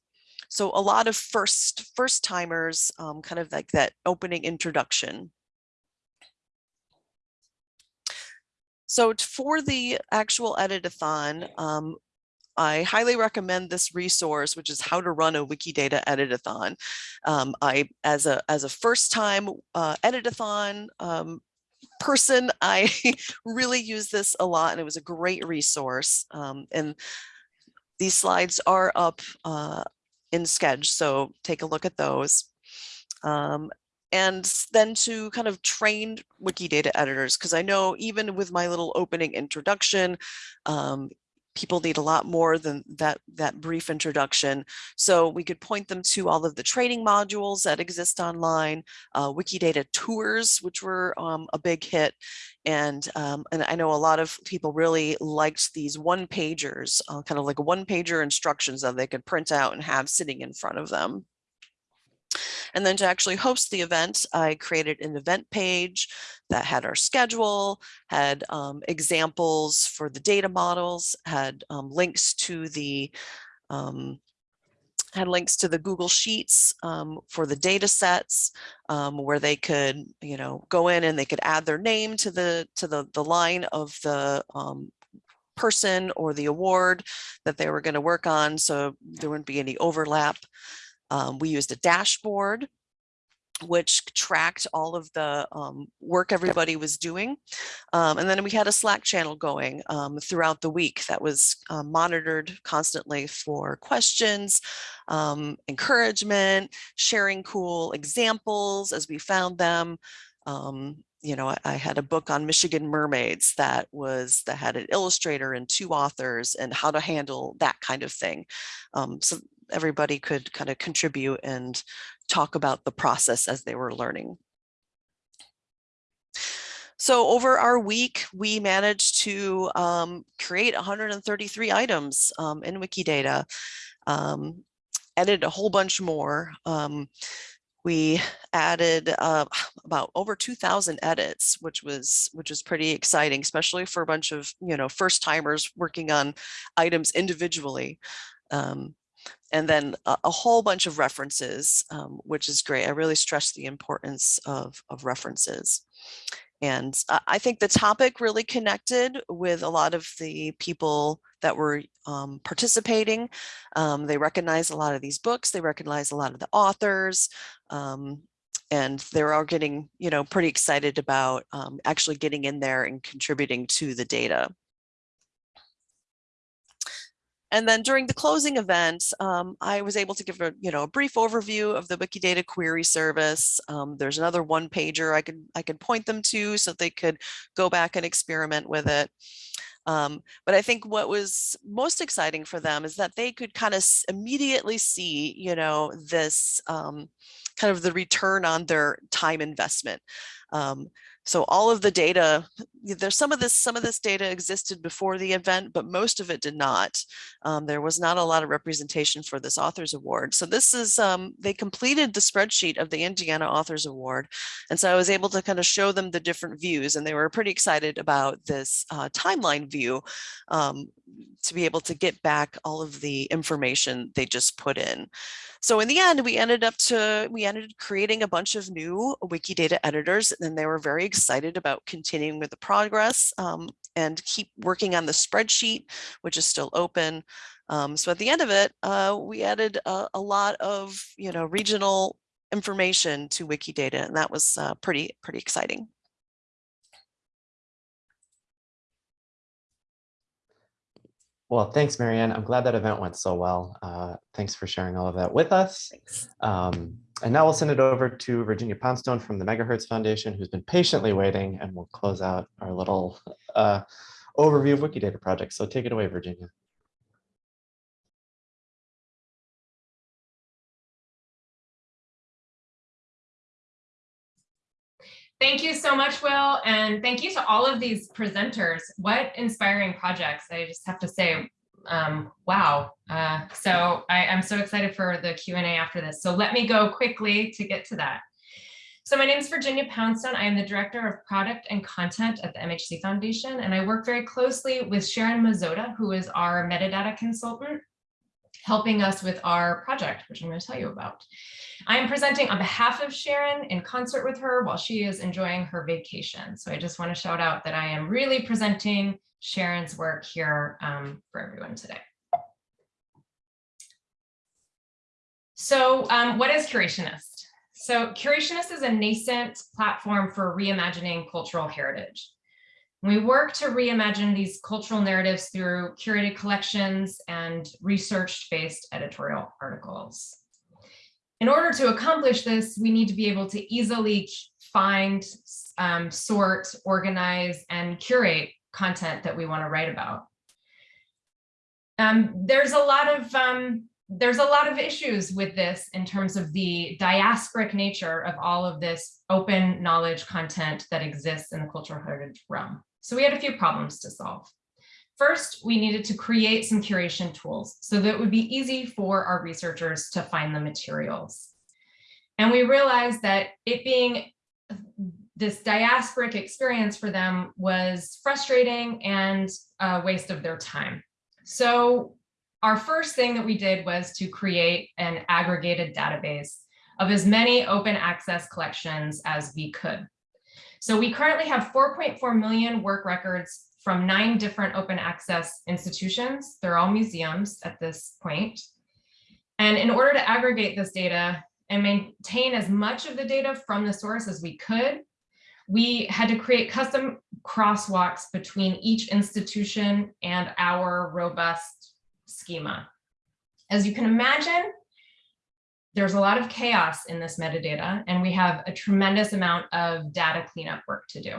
So a lot of first first timers, um, kind of like that opening introduction. So for the actual editathon, um, I highly recommend this resource, which is how to run a Wikidata editathon. Um, I, as a as a first time uh, editathon um, person, I really use this a lot, and it was a great resource. Um, and these slides are up uh, in Sched, so take a look at those. And then to kind of train Wikidata editors, because I know even with my little opening introduction, um, people need a lot more than that, that brief introduction. So we could point them to all of the training modules that exist online, uh, Wikidata tours, which were um, a big hit. And, um, and I know a lot of people really liked these one pagers, uh, kind of like one pager instructions that they could print out and have sitting in front of them. And then to actually host the event, I created an event page that had our schedule, had um, examples for the data models, had um, links to the um, had links to the Google Sheets um, for the data sets um, where they could, you know, go in and they could add their name to the to the the line of the um, person or the award that they were going to work on, so there wouldn't be any overlap. Um, we used a dashboard which tracked all of the um, work everybody was doing. Um, and then we had a Slack channel going um, throughout the week that was uh, monitored constantly for questions, um, encouragement, sharing cool examples as we found them. Um, you know, I, I had a book on Michigan mermaids that was that had an illustrator and two authors and how to handle that kind of thing. Um, so everybody could kind of contribute and talk about the process as they were learning. So over our week, we managed to um, create 133 items um, in Wikidata, um, a whole bunch more. Um, we added uh, about over 2,000 edits, which was which was pretty exciting, especially for a bunch of you know first timers working on items individually. And then a, a, whole bunch of references, um, which is great. I really stress the importance of, of references. And I think the topic really connected with a lot of the people that were um, participating. Um, they recognize a lot of these books. They recognize a lot of the authors. Um, and they're all getting, you know, pretty excited about um, actually getting in there and contributing to the data. And then during the closing event, um, I was able to give a, you know, a brief overview of the Wikidata query service. Um, there's another one pager I could, I could point them to so they could go back and experiment with it. Um, but I think what was most exciting for them is that they could kind of immediately see, you know, this um, kind of the return on their time investment. Um, so all of the data, there's some of this, some of this data existed before the event, but most of it did not. Um, there was not a lot of representation for this authors award. So this is, um, they completed the spreadsheet of the Indiana Authors Award. And so I was able to kind of show them the different views and they were pretty excited about this uh, timeline view um, to be able to get back all of the information they just put in. So in the end, we ended up to, we ended creating a bunch of new Wikidata editors and then they were very excited about continuing with the progress um, and keep working on the spreadsheet, which is still open. Um, so at the end of it, uh, we added a, a, lot of, you know, regional information to Wikidata and that was uh, pretty, pretty exciting. Well, thanks, Marianne. I'm glad that event went so well. Uh, thanks for sharing all of that with us. Um, and now we'll send it over to Virginia Poundstone from the Megahertz Foundation, who's been patiently waiting, and we'll close out our little uh, overview of Wikidata projects. So take it away, Virginia. Thank you so much, Will, and thank you to all of these presenters. What inspiring projects, I just have to say, um, wow. Uh, so I, am so excited for the Q&A after this. So let me go quickly to get to that. So my name is Virginia Poundstone. I am the Director of Product and Content at the MHz Foundation, and I work very closely with Sharon Mazzotta, who is our metadata consultant, helping us with our project, which I'm going to tell you about. I am presenting on behalf of Sharon in concert with her while she is enjoying her vacation. So I just want to shout out that I am really presenting Sharon's work here um, for everyone today. So um, what is Curationist? So Curationist is a nascent platform for reimagining cultural heritage. We work to reimagine these cultural narratives through curated collections and research-based editorial articles. In order to accomplish this, we need to be able to easily find, um, sort, organize, and curate content that we want to write about. Um, there's a lot of um, there's a lot of issues with this in terms of the diasporic nature of all of this open knowledge content that exists in the cultural heritage realm. So we had a few problems to solve. First, we needed to create some curation tools so that it would be easy for our researchers to find the materials. And we realized that it being this diasporic experience for them was frustrating and a waste of their time. So our first thing that we did was to create an aggregated database of as many open access collections as we could. So we currently have 4.4 million work records from nine different open access institutions. They're all museums at this point. And in order to aggregate this data and maintain as much of the data from the source as we could, we had to create custom crosswalks between each institution and our robust schema. As you can imagine, there's a lot of chaos in this metadata, and we have a tremendous amount of data cleanup work to do.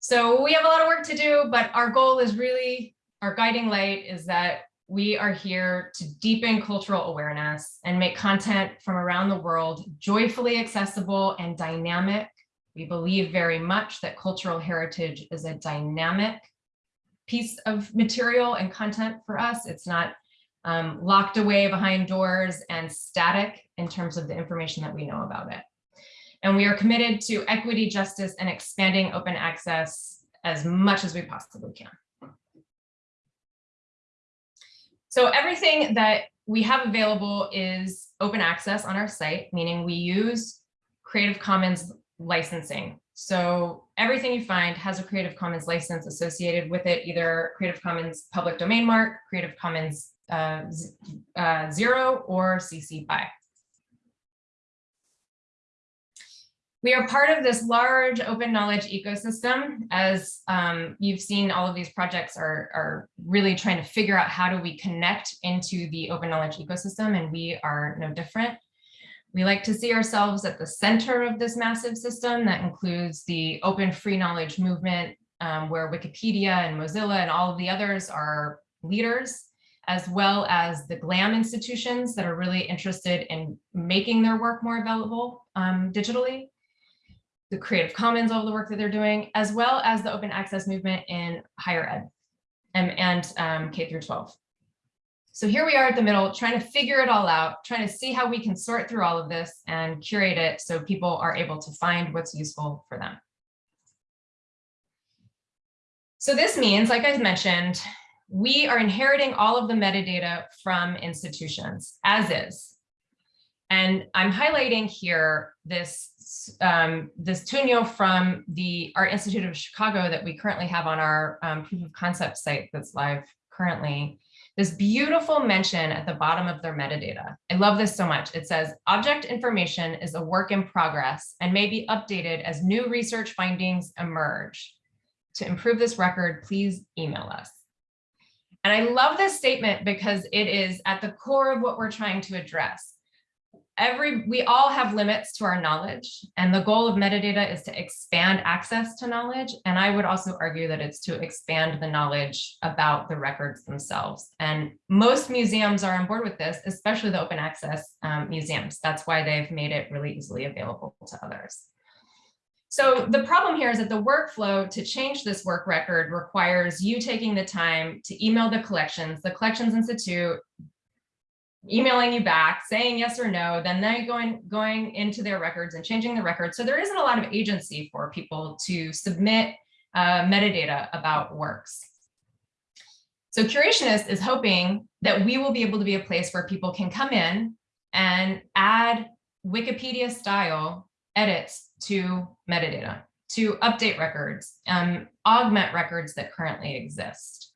So we have a lot of work to do, but our goal is really, our guiding light is that we are here to deepen cultural awareness and make content from around the world joyfully accessible and dynamic. We believe very much that cultural heritage is a dynamic piece of material and content for us. It's not um, locked away behind doors and static in terms of the information that we know about it. And we are committed to equity, justice, and expanding open access as much as we possibly can. So everything that we have available is open access on our site, meaning we use Creative Commons licensing. So everything you find has a Creative Commons license associated with it, either Creative Commons public domain mark, Creative Commons uh, uh, zero, or CC BY. We are part of this large open knowledge ecosystem. As um, you've seen, all of these projects are, are really trying to figure out how do we connect into the open knowledge ecosystem, and we are no different. We like to see ourselves at the center of this massive system that includes the open free knowledge movement, um, where Wikipedia and Mozilla and all of the others are leaders, as well as the GLAM institutions that are really interested in making their work more available um, digitally the Creative Commons, all the work that they're doing, as well as the open access movement in higher ed and, and um, K through 12. So here we are at the middle, trying to figure it all out, trying to see how we can sort through all of this and curate it so people are able to find what's useful for them. So this means, like I mentioned, we are inheriting all of the metadata from institutions as is. And I'm highlighting here this um, this Tunjo from the Art Institute of Chicago that we currently have on our um, proof of concept site that's live currently. This beautiful mention at the bottom of their metadata. I love this so much. It says object information is a work in progress and may be updated as new research findings emerge. To improve this record, please email us. And I love this statement because it is at the core of what we're trying to address every we all have limits to our knowledge and the goal of metadata is to expand access to knowledge and i would also argue that it's to expand the knowledge about the records themselves. And most museums are on board with this especially the open access um, museums. That's why they've made it really easily available to others. So the problem here is that the workflow to change this work record requires you taking the time to email the collections. The collections institute emailing you back saying yes or no, then they going going into their records and changing the records. So there isn't a lot of agency for people to submit uh, metadata about works. So Curationist is hoping that we will be able to be a place where people can come in and add Wikipedia style edits to metadata, to update records, um, augment records that currently exist.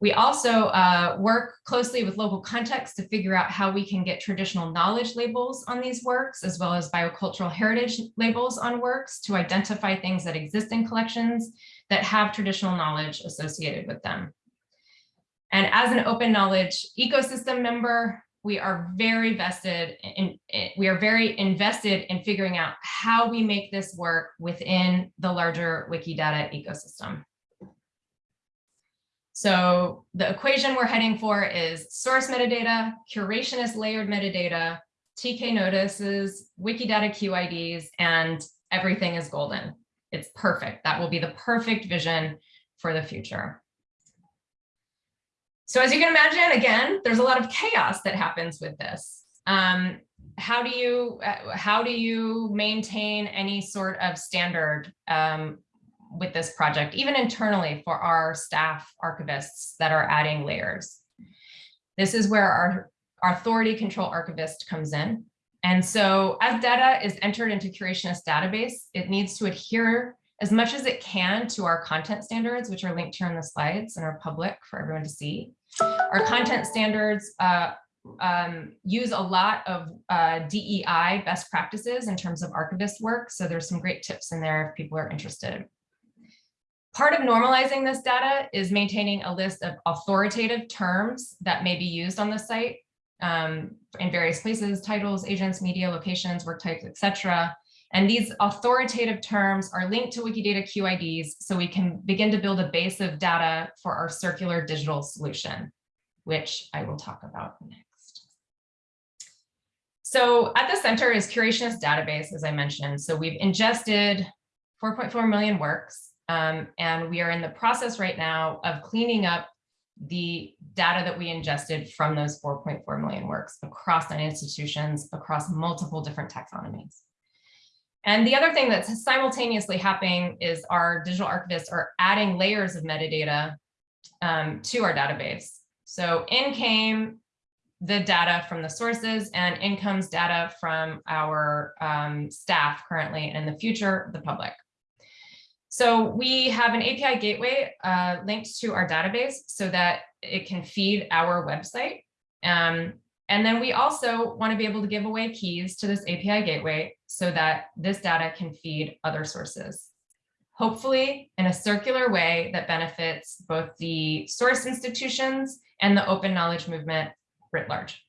We also uh, work closely with local contexts to figure out how we can get traditional knowledge labels on these works, as well as biocultural heritage labels on works to identify things that exist in collections that have traditional knowledge associated with them. And as an open knowledge ecosystem member, we are very vested in, we are very invested in figuring out how we make this work within the larger Wikidata ecosystem. So the equation we're heading for is source metadata, curationist layered metadata, TK notices, Wikidata QIDs, and everything is golden. It's perfect. That will be the perfect vision for the future. So as you can imagine, again, there's a lot of chaos that happens with this. Um, how do you uh, how do you maintain any sort of standard um, with this project, even internally for our staff archivists that are adding layers? This is where our, our authority control archivist comes in. And so as data is entered into Curationist database, it needs to adhere as much as it can to our content standards, which are linked here in the slides and are public for everyone to see. Our content standards uh, um, use a lot of uh, DEI best practices in terms of archivist work. So there's some great tips in there if people are interested. Part of normalizing this data is maintaining a list of authoritative terms that may be used on the site um, in various places, titles, agents, media, locations, work types, etc. And these authoritative terms are linked to Wikidata QIDs so we can begin to build a base of data for our circular digital solution, which I will talk about next. So at the center is Curationist database, as I mentioned. So we've ingested 4.4 million works, um, and we are in the process right now of cleaning up the data that we ingested from those 4.4 million works across nine institutions, across multiple different taxonomies. And the other thing that's simultaneously happening is our digital archivists are adding layers of metadata um, to our database. So in came the data from the sources and in comes data from our um, staff currently and in the future, the public. So we have an API gateway uh, linked to our database so that it can feed our website. Um, and then we also want to be able to give away keys to this API gateway so that this data can feed other sources. Hopefully in a circular way that benefits both the source institutions and the open knowledge movement writ large.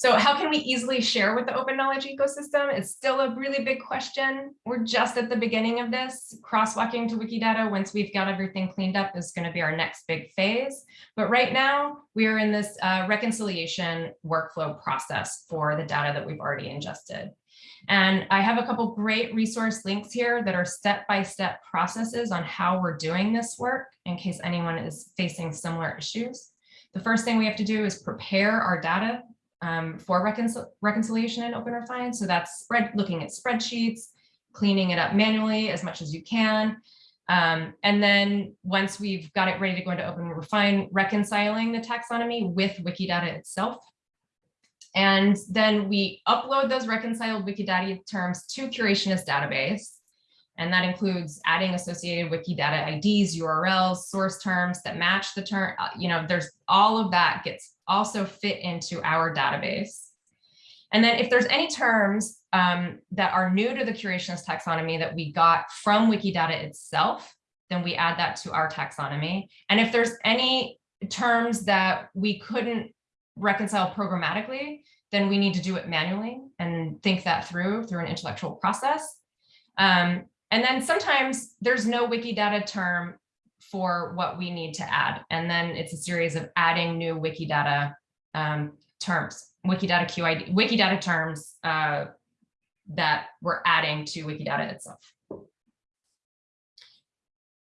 So how can we easily share with the open knowledge ecosystem? It's still a really big question. We're just at the beginning of this. Crosswalking to Wikidata once we've got everything cleaned up is going to be our next big phase. But right now we are in this uh, reconciliation workflow process for the data that we've already ingested. And I have a couple great resource links here that are step-by-step -step processes on how we're doing this work in case anyone is facing similar issues. The first thing we have to do is prepare our data um, for reconcil reconciliation in OpenRefine. So that's spread looking at spreadsheets, cleaning it up manually as much as you can. Um, and then once we've got it ready to go into OpenRefine, reconciling the taxonomy with Wikidata itself. And then we upload those reconciled Wikidata terms to Curationist database. And that includes adding associated Wikidata IDs, URLs, source terms that match the term, uh, you know, there's all of that gets also fit into our database. And then if there's any terms um, that are new to the curationist taxonomy that we got from Wikidata itself, then we add that to our taxonomy. And if there's any terms that we couldn't reconcile programmatically, then we need to do it manually and think that through through an intellectual process. Um, and then sometimes there's no Wikidata term for what we need to add. And then it's a series of adding new Wikidata um, terms, Wikidata QID, Wikidata terms uh, that we're adding to Wikidata itself.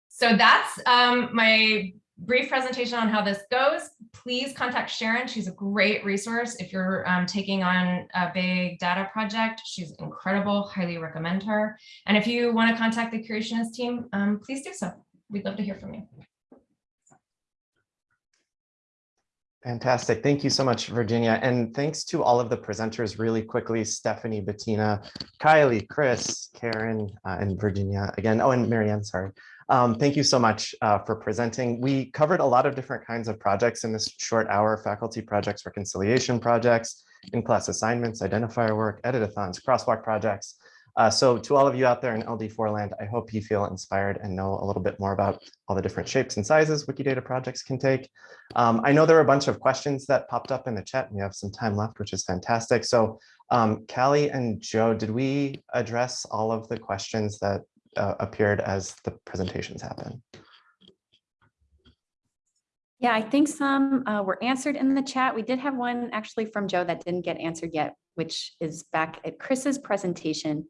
So that's um, my brief presentation on how this goes. Please contact Sharon. She's a great resource if you're um, taking on a big data project. She's incredible, highly recommend her. And if you want to contact the Curationist team, um, please do so. We'd love to hear from you. Fantastic. Thank you so much, Virginia. And thanks to all of the presenters really quickly, Stephanie, Bettina, Kylie, Chris, Karen, uh, and Virginia again. Oh, and Marianne, sorry. Um, thank you so much uh, for presenting. We covered a lot of different kinds of projects in this short hour, faculty projects, reconciliation projects, in-class assignments, identifier work, editathons, crosswalk projects. Uh, so to all of you out there in LD4 land, I hope you feel inspired and know a little bit more about all the different shapes and sizes Wikidata projects can take. Um, I know there were a bunch of questions that popped up in the chat. And we have some time left, which is fantastic. So um, Callie and Joe, did we address all of the questions that uh, appeared as the presentations happen? Yeah, I think some uh, were answered in the chat. We did have one actually from Joe that didn't get answered yet, which is back at Chris's presentation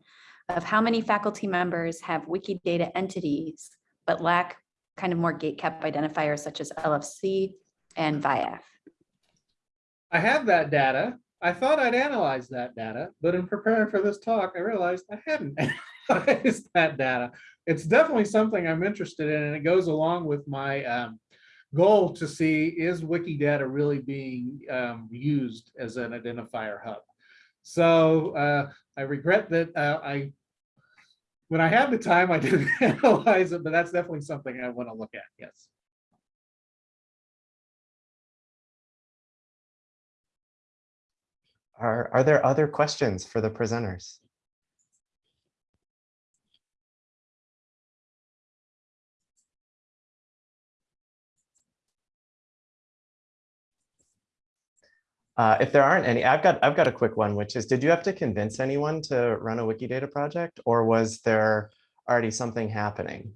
of how many faculty members have Wikidata entities, but lack kind of more gatekept identifiers such as LFC and VIAF. I have that data. I thought I'd analyze that data, but in preparing for this talk, I realized I hadn't analyzed that data. It's definitely something I'm interested in, and it goes along with my um, goal to see is Wikidata really being um, used as an identifier hub. So uh, I regret that uh, I, when I had the time, I didn't analyze it, but that's definitely something I want to look at. Yes. Are, are there other questions for the presenters? Uh, if there aren't any, I've got I've got a quick one, which is, did you have to convince anyone to run a Wikidata project, or was there already something happening,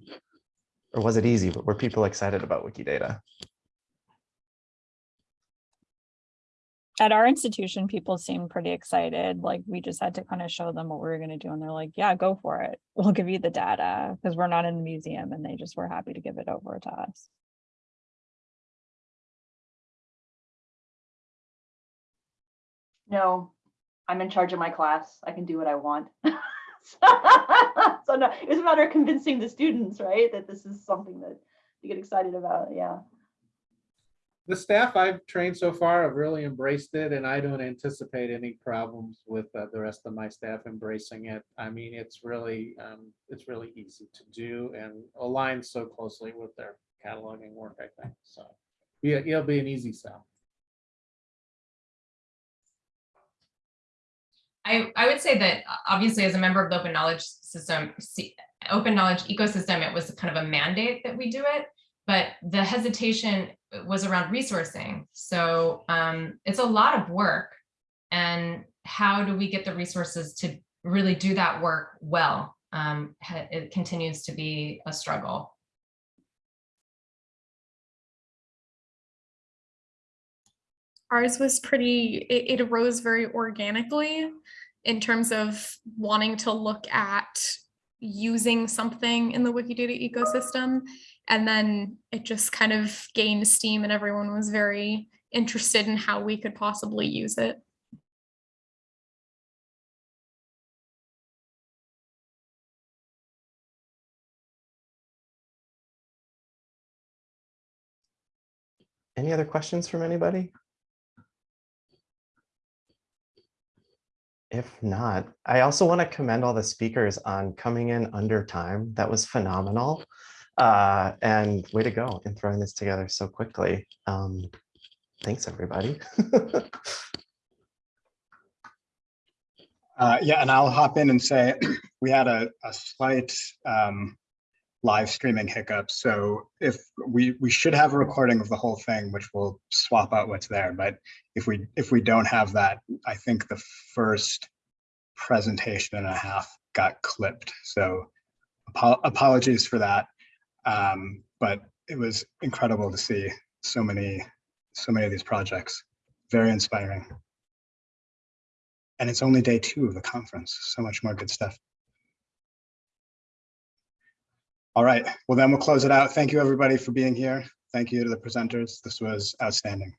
or was it easy? But were people excited about Wikidata? At our institution, people seemed pretty excited. Like we just had to kind of show them what we were going to do. And they're like, yeah, go for it. We'll give you the data because we're not in the museum and they just were happy to give it over to us. No, I'm in charge of my class. I can do what I want. So no, it's a matter of convincing the students, right, that this is something that you get excited about, yeah. the staff I've trained so far have really embraced it and I don't anticipate any problems with uh, the rest of my staff embracing it. I mean, it's really, um, it's really easy to do and aligns so closely with their cataloging work, I think. So yeah, it'll be an easy sell. I, I would say that uh, obviously as a member of the open knowledge system, open knowledge ecosystem, it was kind of a mandate that we do it. But the hesitation was around resourcing. So um, it's a lot of work. And how do we get the resources to really do that work well? Um, it continues to be a struggle. Ours was pretty, it, it arose very organically in terms of wanting to look at using something in the Wikidata ecosystem. And then it just kind of gained steam and everyone was very interested in how we could possibly use it. Any other questions from anybody? If not, I also want to commend all the speakers on coming in under time. That was phenomenal. Uh, and way to go in throwing this together so quickly. Um, thanks, everybody. Uh, yeah, and I'll hop in and say we had a, a slight um, live streaming hiccups. So if we we should have a recording of the whole thing, which will swap out what's there. But if we if we don't have that, I think the first presentation and a half got clipped. So apo- apologies for that. Um, but it was incredible to see so many so many of these projects. Very inspiring. And it's only day two of the conference. So much more good stuff. All right, well then we'll close it out. Thank you everybody for being here. Thank you to the presenters. This was outstanding.